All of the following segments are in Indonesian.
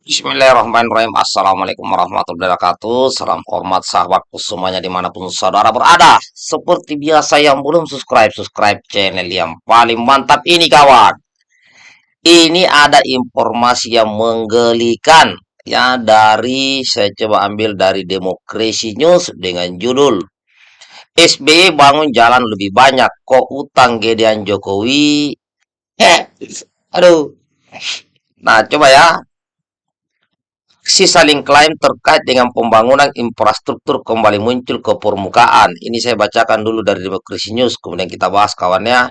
Bismillahirrahmanirrahim. Assalamualaikum warahmatullahi wabarakatuh. Salam hormat sahabatku semuanya di mana pun saudara berada. Seperti biasa yang belum subscribe Subscribe channel yang paling mantap ini kawan. Ini ada informasi yang menggelikan. Ya dari saya coba ambil dari Demokrasi News Dengan judul SBY bangun jalan lebih banyak. Kok utang gedean Jokowi? Aduh. Nah coba ya si saling klaim terkait dengan pembangunan infrastruktur kembali muncul ke permukaan. Ini saya bacakan dulu dari Demokrasi News, kemudian kita bahas kawannya.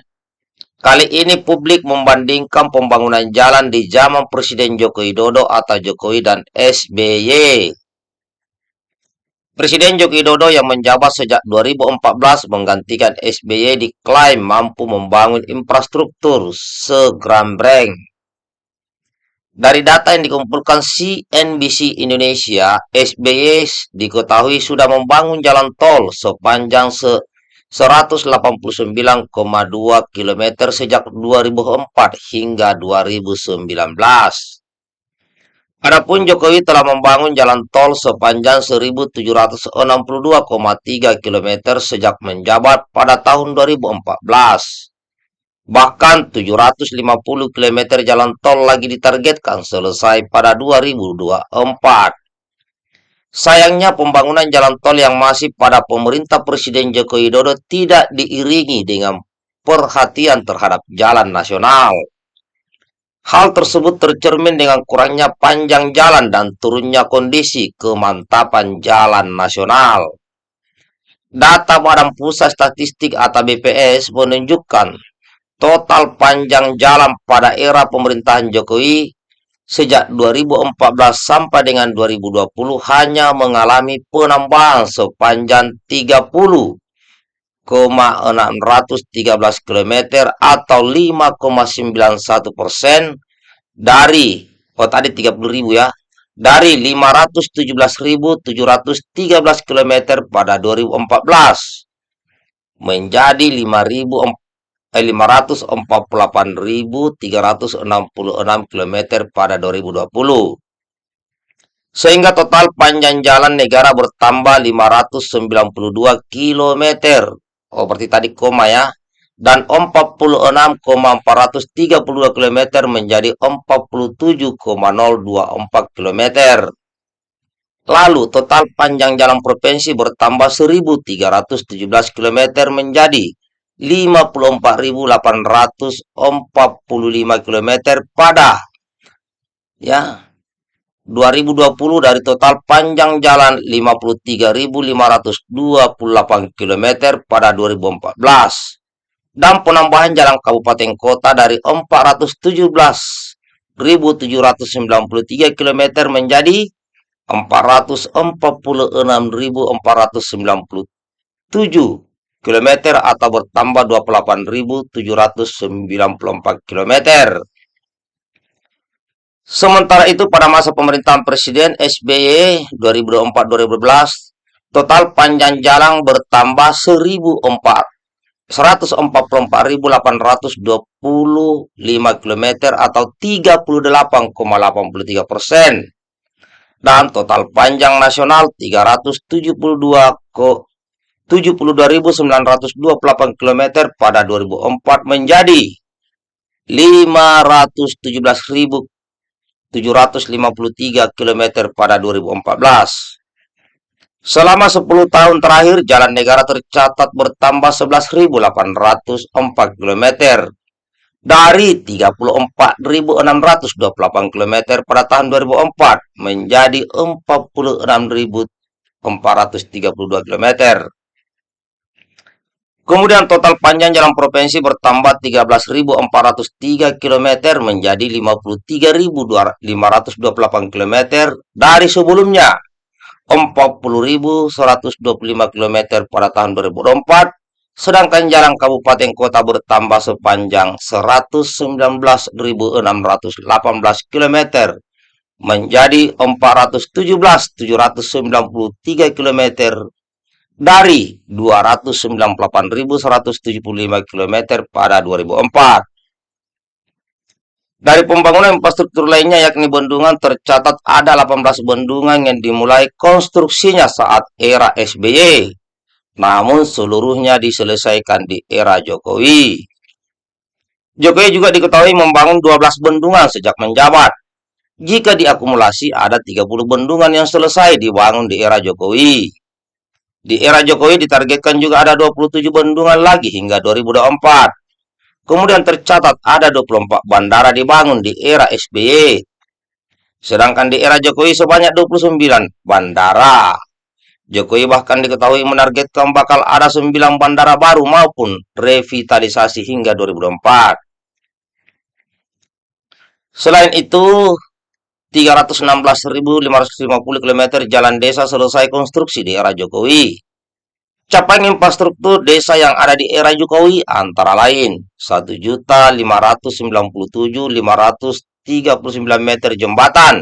Kali ini publik membandingkan pembangunan jalan di zaman Presiden Joko Widodo atau Jokowi dan SBY. Presiden Joko Widodo yang menjabat sejak 2014 menggantikan SBY diklaim mampu membangun infrastruktur segrambeng dari data yang dikumpulkan CNBC Indonesia, SBY diketahui sudah membangun jalan tol sepanjang se 189,2 km sejak 2004 hingga 2019. Adapun Jokowi telah membangun jalan tol sepanjang 1762,3 km sejak menjabat pada tahun 2014. Bahkan 750 km jalan tol lagi ditargetkan selesai pada 2024. Sayangnya pembangunan jalan tol yang masih pada pemerintah Presiden Joko Widodo tidak diiringi dengan perhatian terhadap jalan nasional. Hal tersebut tercermin dengan kurangnya panjang jalan dan turunnya kondisi kemantapan jalan nasional. Data Badan Pusat Statistik atau BPS menunjukkan total panjang jalan pada era pemerintahan Jokowi sejak 2014 sampai dengan 2020 hanya mengalami penambahan sepanjang 30,613 km atau 5,91 persen dari oh tadi 30.000 ya dari 517.713 km pada 2014 menjadi 5.000 548.366 km pada 2020. Sehingga total panjang jalan negara bertambah 592 km. Oh, berarti tadi koma ya. Dan 46,432 km menjadi 47,024 km. Lalu total panjang jalan provinsi bertambah 1317 km menjadi 54.845 km pada ya. 2020 dari total panjang jalan 53.528 km pada 2014 dan penambahan jalan kabupaten kota dari 417.793 km menjadi 446.497 km atau bertambah 28.794 km. Sementara itu pada masa pemerintahan Presiden SBY 2004-2012, total panjang jalan bertambah 144.825 km atau 38,83 persen. Dan total panjang nasional 372 72.928 km pada 2004 menjadi 517.753 km pada 2014. Selama 10 tahun terakhir, jalan negara tercatat bertambah 11.804 km dari 34.628 km pada tahun 2004 menjadi 46.432 km. Kemudian total panjang jalan provinsi bertambah 13.403 km menjadi 53.528 km dari sebelumnya. 40.125 km pada tahun 2004 sedangkan jalan kabupaten kota bertambah sepanjang 119.618 km menjadi 417.793 km dari 298.175 km pada 2004. Dari pembangunan infrastruktur lainnya yakni bendungan tercatat ada 18 bendungan yang dimulai konstruksinya saat era SBY. Namun seluruhnya diselesaikan di era Jokowi. Jokowi juga diketahui membangun 12 bendungan sejak menjabat. Jika diakumulasi ada 30 bendungan yang selesai dibangun di era Jokowi. Di era Jokowi ditargetkan juga ada 27 bendungan lagi hingga 2024. Kemudian tercatat ada 24 bandara dibangun di era SBY. Sedangkan di era Jokowi sebanyak 29 bandara. Jokowi bahkan diketahui menargetkan bakal ada 9 bandara baru maupun revitalisasi hingga 2024. Selain itu, 316.550 km jalan desa selesai konstruksi di era Jokowi. Capaian infrastruktur desa yang ada di era Jokowi antara lain 1.597.539 meter jembatan,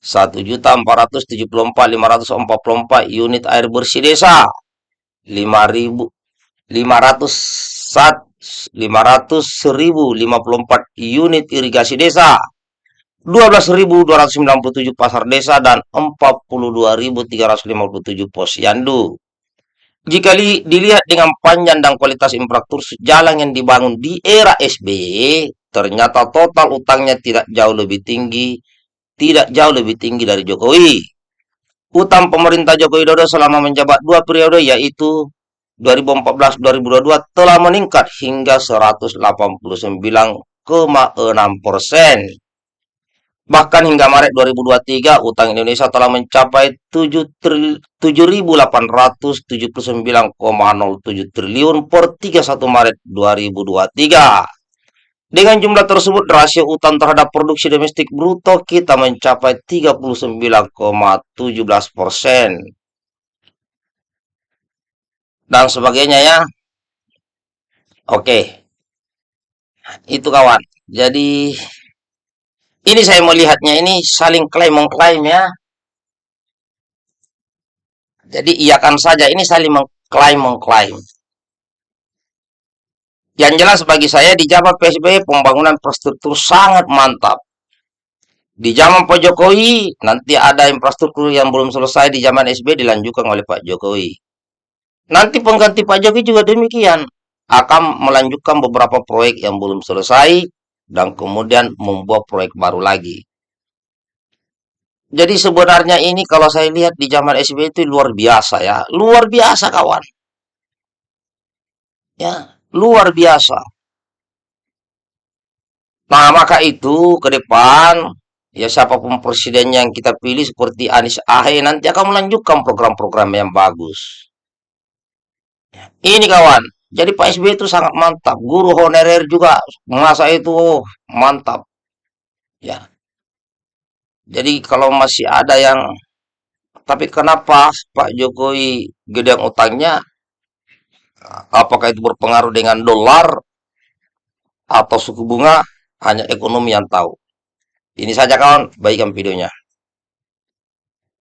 1.474.544 unit air bersih desa, 5.500 unit irigasi desa, 12.297 pasar desa, dan 42.357 posyandu. Jika dilihat dengan panjang dan kualitas infrastruktur jalan yang dibangun di era SBY, ternyata total utangnya tidak jauh lebih tinggi, tidak jauh lebih tinggi dari Jokowi. Utang pemerintah Jokowi Dodo selama menjabat dua periode yaitu 2014-2022 telah meningkat hingga 189,6 persen. Bahkan hingga Maret 2023, utang Indonesia telah mencapai 7.879,07 triliun per 31 Maret 2023. Dengan jumlah tersebut, rasio utang terhadap produksi domestik bruto kita mencapai 39,17 persen. Dan sebagainya ya. Oke. Itu kawan. Jadi ini saya melihatnya ini saling klaim mengklaim ya. Jadi iakan saja ini saling mengklaim mengklaim. Yang jelas bagi saya di zaman PSBY pembangunan infrastruktur sangat mantap. Di zaman Pak Jokowi nanti ada infrastruktur yang belum selesai di zaman SBY dilanjutkan oleh Pak Jokowi. Nanti pengganti Pak Jokowi juga demikian akan melanjutkan beberapa proyek yang belum selesai dan kemudian membuat proyek baru lagi. Jadi sebenarnya ini kalau saya lihat di zaman SBY itu luar biasa ya, luar biasa kawan. Ya, luar biasa. Nah, maka itu ke depan ya siapa pun presiden yang kita pilih seperti Anies Ahy nanti akan melanjutkan program-program yang bagus. Ini kawan, jadi Pak SBY itu sangat mantap. Guru honorer juga masa itu mantap. Ya. Jadi kalau masih ada yang tapi kenapa Pak Jokowi gede utangnya? Apakah itu berpengaruh dengan dolar atau suku bunga? Hanya ekonomi yang tahu. Ini saja kawan, baikkan videonya.